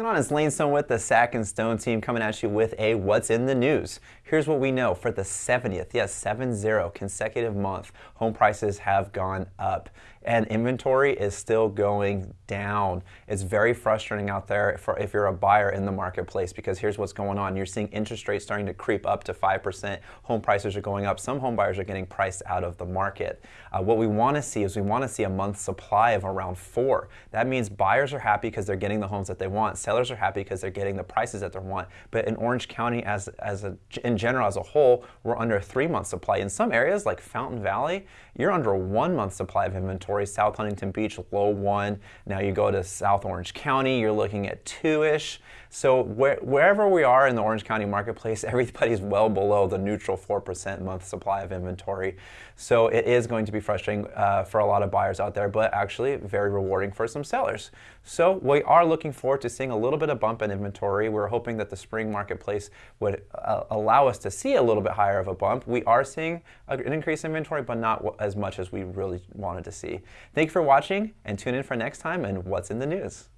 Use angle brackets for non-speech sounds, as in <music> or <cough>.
going on? It's Lane Stone with the Sack and Stone team coming at you with a What's in the News. Here's what we know for the 70th, yes, 7-0 consecutive month, home prices have gone up and inventory is still going down. It's very frustrating out there for if you're a buyer in the marketplace because here's what's going on. You're seeing interest rates starting to creep up to 5%. Home prices are going up. Some home buyers are getting priced out of the market. Uh, what we want to see is we want to see a month supply of around four. That means buyers are happy because they're getting the homes that they want. Sellers are happy because they're getting the prices that they want. But in Orange County, as, as a, in general as a whole, we're under a three month supply. In some areas like Fountain Valley, you're under a one month supply of inventory. South Huntington Beach, low one. Now you go to South Orange County, you're looking at two-ish. So where, wherever we are in the Orange County marketplace, <laughs> everybody's well below the neutral 4% month supply of inventory. So it is going to be frustrating uh, for a lot of buyers out there, but actually very rewarding for some sellers. So we are looking forward to seeing a little bit of bump in inventory. We're hoping that the spring marketplace would uh, allow us to see a little bit higher of a bump. We are seeing an increase in inventory, but not as much as we really wanted to see. Thank you for watching and tune in for next time and what's in the news.